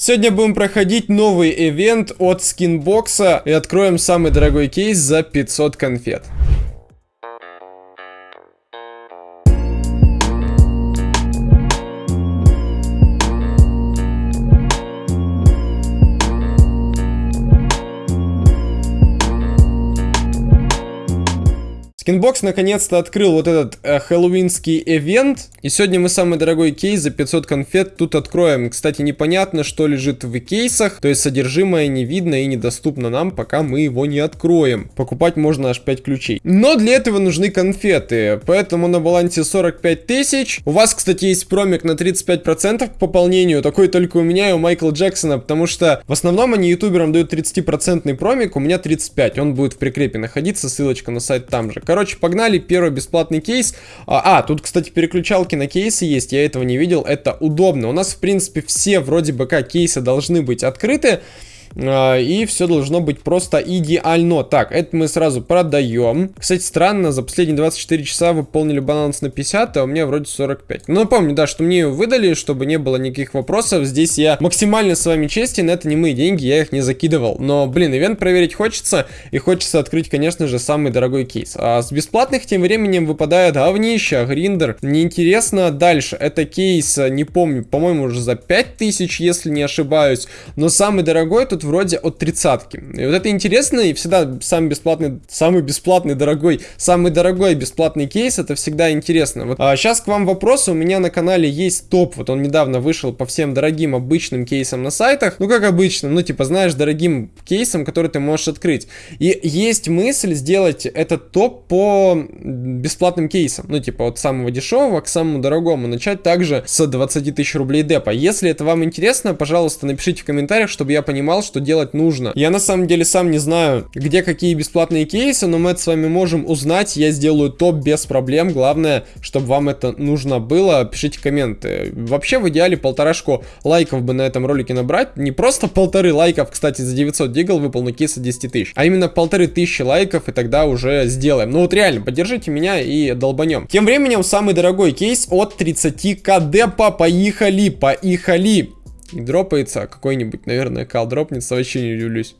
Сегодня будем проходить новый ивент от скинбокса и откроем самый дорогой кейс за 500 конфет. Скинбокс наконец-то открыл вот этот э, хэллоуинский ивент. И сегодня мы самый дорогой кейс за 500 конфет тут откроем. Кстати, непонятно, что лежит в кейсах. То есть содержимое не видно и недоступно нам, пока мы его не откроем. Покупать можно аж 5 ключей. Но для этого нужны конфеты. Поэтому на балансе 45 тысяч. У вас, кстати, есть промик на 35% к пополнению. Такой только у меня и у Майкла Джексона. Потому что в основном они ютуберам дают 30% промик. У меня 35. Он будет в прикрепе находиться. Ссылочка на сайт там же. Короче, погнали. Первый бесплатный кейс. А, а, тут, кстати, переключалки на кейсы есть. Я этого не видел. Это удобно. У нас, в принципе, все вроде бы как кейсы должны быть открыты. А, и все должно быть просто идеально. Так, это мы сразу продаем. Кстати, странно, за последние 24 часа выполнили баланс на 50, а у меня вроде 45. Ну, напомню, да, что мне выдали, чтобы не было никаких вопросов. Здесь я максимально с вами честен, это не мои деньги, я их не закидывал. Но, блин, ивент проверить хочется, и хочется открыть, конечно же, самый дорогой кейс. А с бесплатных тем временем выпадает говнища, гриндер. Неинтересно дальше. Это кейс, не помню, по-моему, уже за 5000, если не ошибаюсь. Но самый дорогой тут вроде от тридцатки. И вот это интересно, и всегда самый бесплатный, самый бесплатный, дорогой, самый дорогой бесплатный кейс, это всегда интересно. Вот а сейчас к вам вопрос, у меня на канале есть топ, вот он недавно вышел по всем дорогим обычным кейсам на сайтах, ну как обычно, ну типа знаешь, дорогим кейсам, который ты можешь открыть. И есть мысль сделать этот топ по бесплатным кейсам, ну типа от самого дешевого к самому дорогому, начать также с 20 тысяч рублей депа. Если это вам интересно, пожалуйста, напишите в комментариях, чтобы я понимал, что делать нужно. Я на самом деле сам не знаю, где какие бесплатные кейсы, но мы это с вами можем узнать. Я сделаю топ без проблем. Главное, чтобы вам это нужно было. Пишите комменты. Вообще, в идеале полторашку лайков бы на этом ролике набрать. Не просто полторы лайков, кстати, за 900 дигл выпал на кейсы 10 тысяч, а именно полторы тысячи лайков, и тогда уже сделаем. Ну вот реально, поддержите меня и долбанем. Тем временем, самый дорогой кейс от 30к депа. Поехали, поехали. И дропается какой-нибудь, наверное, кал дропнется, вообще не удивлюсь.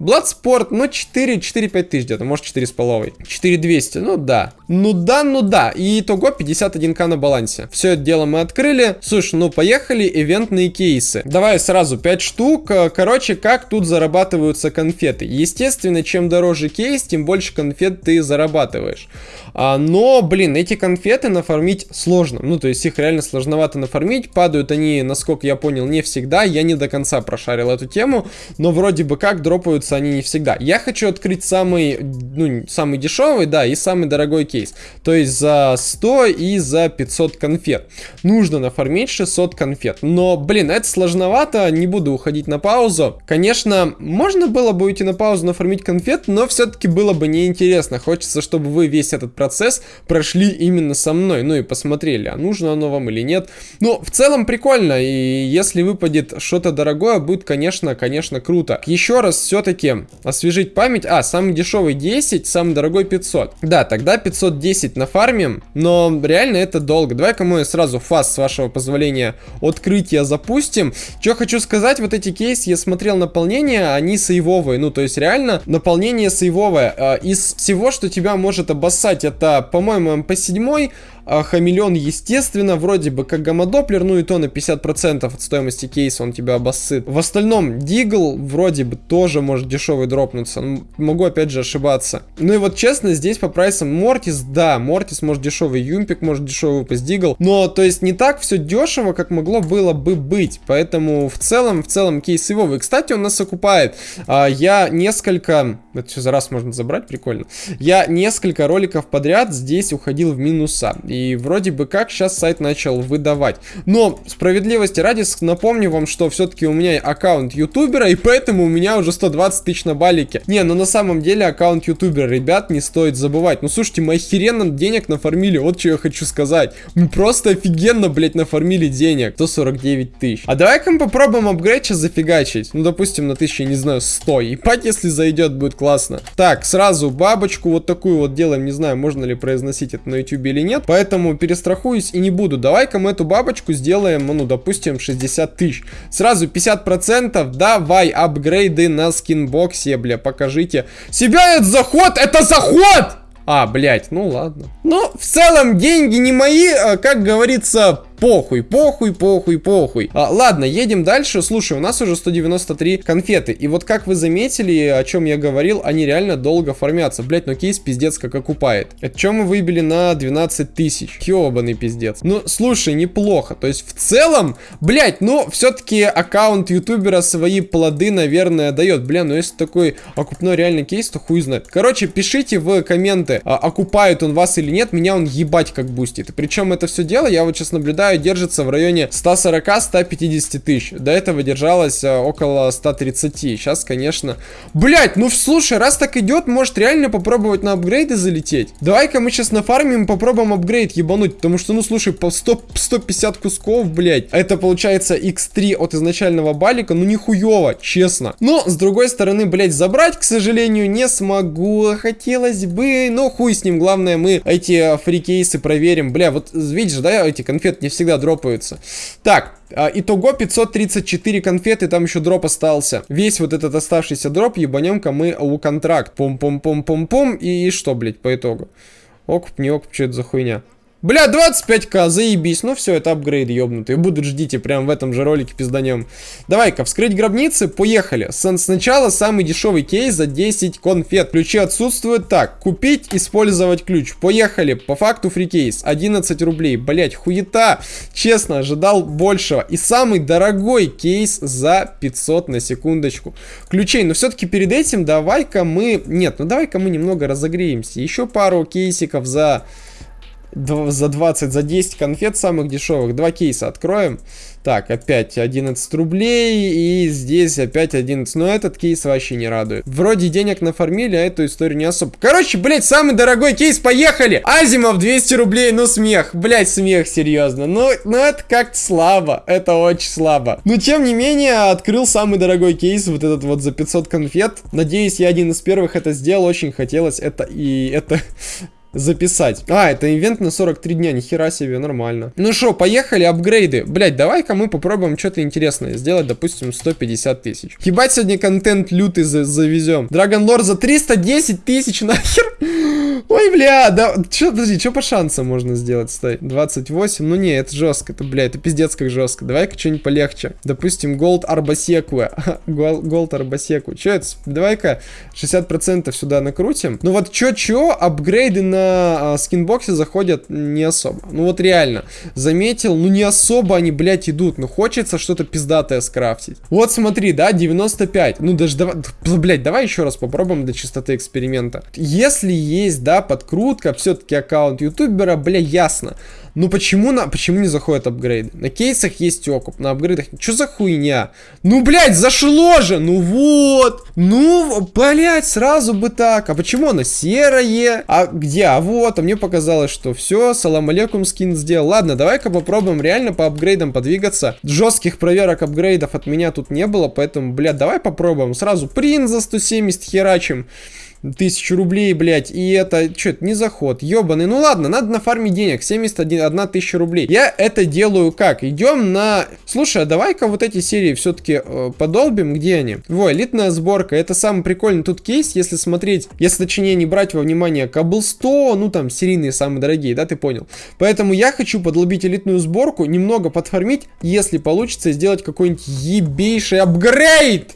Bloodsport, ну 4, 4-5 тысяч где-то, может 4,5. 4200, ну да. Ну да, ну да. И итого 51к на балансе. Все это дело мы открыли. Слушай, ну поехали, ивентные кейсы. Давай сразу 5 штук. Короче, как тут зарабатываются конфеты. Естественно, чем дороже кейс, тем больше конфет ты зарабатываешь. А, но, блин, эти конфеты нафармить сложно. Ну, то есть их реально сложновато нафармить. Падают они, насколько я понял, не всегда. Я не до конца прошарил эту тему. Но вроде бы как дропаются открываются они не всегда. Я хочу открыть самый, ну, самый дешевый, да, и самый дорогой кейс. То есть за 100 и за 500 конфет. Нужно нафармить 600 конфет. Но, блин, это сложновато, не буду уходить на паузу. Конечно, можно было бы уйти на паузу, нафармить конфет, но все-таки было бы неинтересно. Хочется, чтобы вы весь этот процесс прошли именно со мной. Ну и посмотрели, а нужно оно вам или нет. Ну, в целом прикольно, и если выпадет что-то дорогое, будет, конечно, конечно, круто. Еще раз, все-таки все-таки освежить память. А, самый дешевый 10, самый дорогой 500. Да, тогда 510 на фарме, но реально это долго. Давай-ка мы сразу fast, с вашего позволения, открытия запустим. Что хочу сказать, вот эти кейсы, я смотрел наполнение, они сейвовые. Ну, то есть реально наполнение сейвовое. А, из всего, что тебя может обоссать, это, по-моему, MP7, а, хамелеон, естественно, вроде бы как гамма-доплер, ну и то на 50% от стоимости кейса он тебя обоссыт. В остальном, Дигл вроде бы тоже может дешевый дропнуться. Ну, могу опять же ошибаться. Ну и вот честно, здесь по прайсам Мортис, да, Мортис может дешевый, Юмпик может дешевый выпасть, Дигл. Но, то есть, не так все дешево, как могло было бы быть. Поэтому, в целом, в целом, кейс его. И, кстати, он нас окупает. А, я несколько... Это все за раз можно забрать, прикольно. Я несколько роликов подряд здесь уходил в минуса. И и вроде бы как сейчас сайт начал выдавать. Но справедливости ради напомню вам, что все-таки у меня аккаунт ютубера, и поэтому у меня уже 120 тысяч на балике. Не, ну на самом деле аккаунт ютубера, ребят, не стоит забывать. Ну слушайте, мы охеренно денег нафармили, вот что я хочу сказать. Мы просто офигенно, блядь, нафармили денег. 149 тысяч. А давай-ка мы попробуем апгрейд сейчас зафигачить. Ну, допустим, на 1000, не знаю, 100. И пать, если зайдет, будет классно. Так, сразу бабочку вот такую вот делаем. Не знаю, можно ли произносить это на ютубе или нет. Поэтому поэтому перестрахуюсь и не буду. Давай-ка мы эту бабочку сделаем, ну, допустим, 60 тысяч. Сразу 50%, давай, апгрейды на скинбоксе, бля, покажите. Себя это заход, это заход! А, блядь, ну ладно. Ну, в целом, деньги не мои, а, как говорится, похуй, похуй, похуй, похуй. А, ладно, едем дальше. Слушай, у нас уже 193 конфеты. И вот как вы заметили, о чем я говорил, они реально долго фармятся. Блять, но кейс пиздец как окупает. Это чем мы выбили на 12 тысяч? Ёбаный пиздец. Ну, слушай, неплохо. То есть, в целом, блять, ну, все-таки аккаунт ютубера свои плоды, наверное, дает. Бля, ну если такой окупной реальный кейс, то хуй знает. Короче, пишите в комменты, а, окупает он вас или нет. Меня он ебать как бустит. Причем это все дело, я вот сейчас наблюдаю наблюдаю, держится в районе 140-150 тысяч. До этого держалось а, около 130. Сейчас, конечно... Блять, ну слушай, раз так идет, может реально попробовать на апгрейды залететь? Давай-ка мы сейчас нафармим попробуем апгрейд ебануть. Потому что, ну слушай, по 100, 150 кусков, блять. Это получается x3 от изначального балика. Ну нихуево, честно. Но, с другой стороны, блять, забрать, к сожалению, не смогу. Хотелось бы, но хуй с ним. Главное, мы эти фрикейсы проверим. Бля, вот видишь, да, эти конфеты не всегда дропаются. Так, а, итого 534 конфеты, там еще дроп остался. Весь вот этот оставшийся дроп ебанем-ка мы у контракт. Пум-пум-пум-пум-пум. И, и что, блядь, по итогу? Окуп, не окуп, что это за хуйня? Бля, 25к, заебись. Ну все, это апгрейд ебнутый. Будут ждите, прям в этом же ролике пизданем. Давай-ка, вскрыть гробницы, поехали. С сначала самый дешевый кейс за 10 конфет. Ключи отсутствуют. Так, купить, использовать ключ. Поехали. По факту фри кейс. 11 рублей. Блять, хуета. Честно, ожидал большего. И самый дорогой кейс за 500 на секундочку. Ключей. Но все-таки перед этим давай-ка мы... Нет, ну давай-ка мы немного разогреемся. Еще пару кейсиков за за 20, за 10 конфет самых дешевых. Два кейса откроем. Так, опять 11 рублей. И здесь опять 11. Но этот кейс вообще не радует. Вроде денег нафармили, а эту историю не особо. Короче, блядь, самый дорогой кейс, поехали! Азимов 200 рублей, ну смех. Блядь, смех, серьезно. Ну, ну это как-то слабо. Это очень слабо. Но тем не менее, открыл самый дорогой кейс, вот этот вот за 500 конфет. Надеюсь, я один из первых это сделал. Очень хотелось это и это записать. А, это ивент на 43 дня, нихера себе, нормально. Ну что, поехали, апгрейды. Блять, давай-ка мы попробуем что-то интересное сделать, допустим, 150 тысяч. Ебать, сегодня контент лютый за завезем. Lore за 310 тысяч, нахер. Ой, бля, да, чё, подожди, что по шансам можно сделать, стой, 28, ну не, это жестко, это, бля, это пиздец как жестко, давай-ка что-нибудь полегче, допустим, Gold Арбасеку, Gold Арбасеку, что это, давай-ка 60% сюда накрутим, ну вот чё-чё, апгрейды на а, скинбоксе заходят не особо, ну вот реально, заметил, ну не особо они, блядь, идут, ну хочется что-то пиздатое скрафтить, вот смотри, да, 95, ну даже, давай, блядь, давай еще раз попробуем для чистоты эксперимента, если есть, да, подкрутка, все-таки аккаунт ютубера, бля, ясно. Ну почему, на, почему не заходят апгрейды? На кейсах есть окуп, на апгрейдах... Что за хуйня? Ну, блядь, зашло же! Ну вот! Ну, блядь, сразу бы так. А почему оно серое? А где? А вот, а мне показалось, что все, салам алейкум скин сделал. Ладно, давай-ка попробуем реально по апгрейдам подвигаться. Жестких проверок апгрейдов от меня тут не было, поэтому, блядь, давай попробуем. Сразу принт за 170 херачим тысячу рублей, блядь, и это, что это, не заход, ебаный, ну ладно, надо на фарме денег, 71 тысяча рублей. Я это делаю как? Идем на... Слушай, а давай-ка вот эти серии все-таки э, подолбим, где они? Во, элитная сборка, это самый прикольный тут кейс, если смотреть, если точнее не брать во внимание Кабл 100, ну там серийные самые дорогие, да, ты понял? Поэтому я хочу подлобить элитную сборку, немного подформить, если получится сделать какой-нибудь ебейший апгрейд!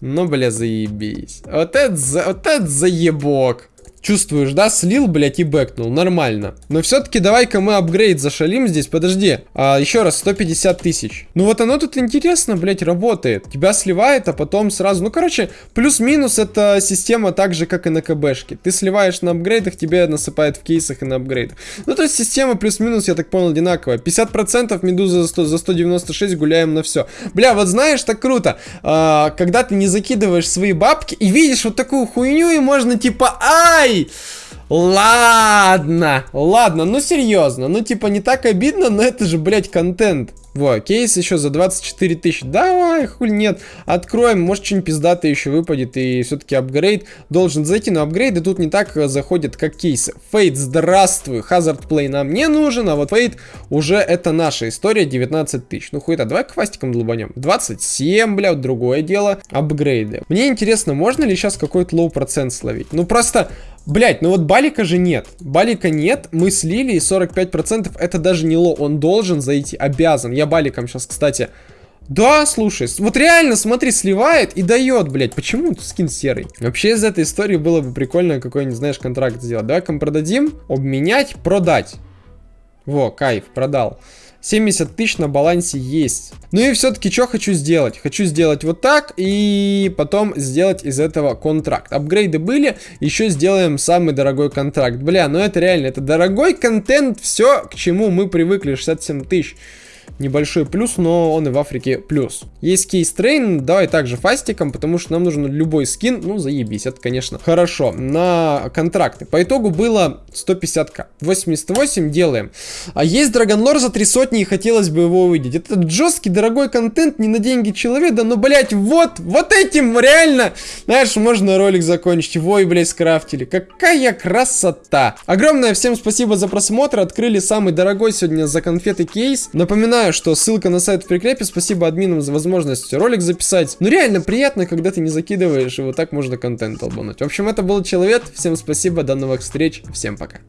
Ну, бля, заебись. Вот это, за, вот это заебок. Чувствуешь, да? Слил, блядь, и бэкнул. Нормально. Но все-таки давай-ка мы апгрейд зашалим здесь. Подожди. А, еще раз, 150 тысяч. Ну вот оно тут интересно, блядь, работает. Тебя сливает, а потом сразу... Ну, короче, плюс-минус это система так же, как и на КБшке. Ты сливаешь на апгрейдах, тебе насыпает в кейсах и на апгрейдах. Ну, то есть система плюс-минус, я так понял, одинаковая. 50% медуза за, 100, за 196 гуляем на все. Бля, вот знаешь, так круто. А, когда ты не закидываешь свои бабки и видишь вот такую хуйню, и можно типа, ай, Ai! Ладно, ладно, ну серьезно, ну типа не так обидно, но это же, блядь, контент. Во, кейс еще за 24 тысячи. Давай, хуй нет. Откроем, может что-нибудь пиздатое еще выпадет. И все-таки апгрейд должен зайти. Но апгрейды тут не так заходят, как кейсы. Фейт, здравствуй. Hazard Play нам не нужен, а вот Фейт уже это наша история. 19 тысяч. Ну хуй-то, давай фастиком долбанем. 27, бля, другое дело. Апгрейды. Мне интересно, можно ли сейчас какой-то low процент словить? Ну просто Блять, ну вот Балика же нет. Балика нет, мы слили, и 45% это даже не low, он должен зайти, обязан. Я Баликом сейчас, кстати... Да, слушай, вот реально, смотри, сливает и дает, блять. Почему скин серый? Вообще из этой истории было бы прикольно какой-нибудь, знаешь, контракт сделать. Давай-ка продадим, обменять, продать. Во, кайф, продал. 70 тысяч на балансе есть. Ну и все-таки что хочу сделать? Хочу сделать вот так и потом сделать из этого контракт. Апгрейды были, еще сделаем самый дорогой контракт. Бля, ну это реально, это дорогой контент, все, к чему мы привыкли, 67 тысяч небольшой плюс, но он и в Африке плюс. Есть кейс трейн, давай также фастиком, потому что нам нужен любой скин, ну заебись, это конечно хорошо. На контракты. По итогу было 150к. 88 делаем. А есть Драгонлор за 3 сотни и хотелось бы его увидеть. Это жесткий, дорогой контент, не на деньги человека, но, блять, вот, вот этим реально, знаешь, можно ролик закончить. Вой, блять, скрафтили. Какая красота. Огромное всем спасибо за просмотр. Открыли самый дорогой сегодня за конфеты кейс. Напоминаю, Напоминаю, что ссылка на сайт в прикрепе. Спасибо админам за возможность ролик записать. Ну реально приятно, когда ты не закидываешь, и вот так можно контент долбануть. В общем, это был Человек. Всем спасибо, до новых встреч. Всем пока.